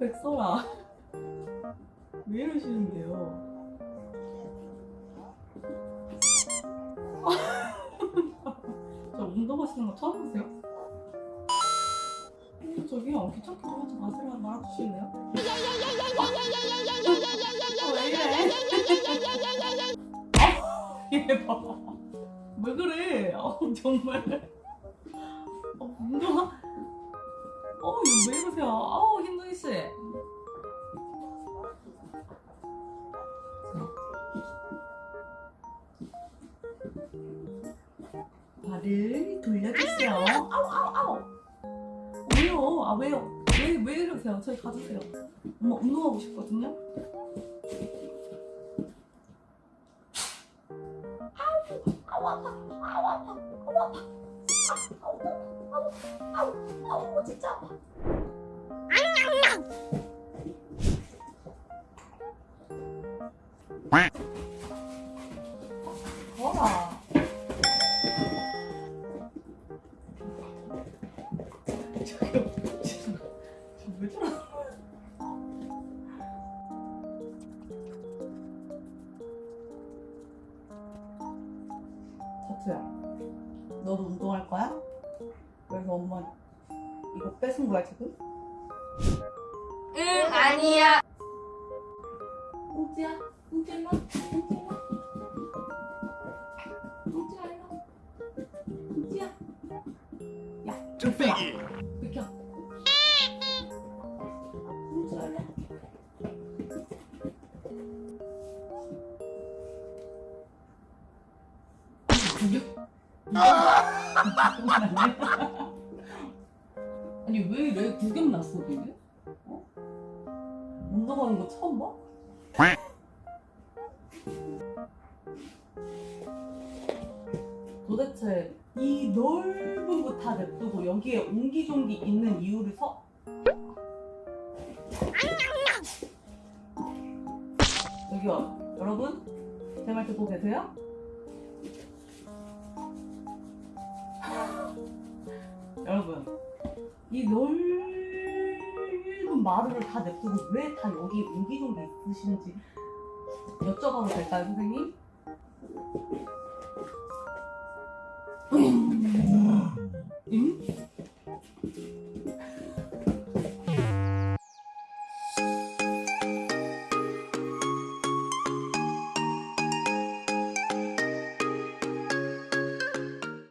백설아 왜 이러시는데요? 저 운동하시는 거 처음 보세요? 어, 저기요 귀찮게 좀 하지 마시라 말아주시네요 어, 왜 이래? 아, 얘 봐봐 왜 그래? 어, 정말 어, 운동하 어, 이거 왜 이러세요? 아우, 힘둥이 씨. 발을 돌려주세요. 아우, 아우, 아우. 왜요? 아, 왜요? 왜, 왜 이러세요? 저희 가주세요. 엄마 운동하고 싶거든요? 아우, 아우, 아파. 아우, 아파. 아우, 아파. 아파. 저러? 자투야, 너도 운동할 거야? 그래서 엄마 이거 뺏은 거야 지금? 응 아니야 꽁지야, 꽁지 일로 와, 꽁지 일로 와. 꽁지야 일로 와. 꽁지야. 야, 뚝배기 비켜. 꽁지야 일로 와. 구경? 아니 왜 이래? 구경 났어 되게? 어? 운동하는 거 처음 봐? 도대체 이 넓은 거다 냅두고 여기에 옹기종기 있는 이유를 서 여기요 여러분 제 말 듣고 계세요? 여러분 이 넓은 마루를 다 냅두고 왜 다 여기 옹기종기 있으신지 여쭤봐도 될까요 선생님? 음,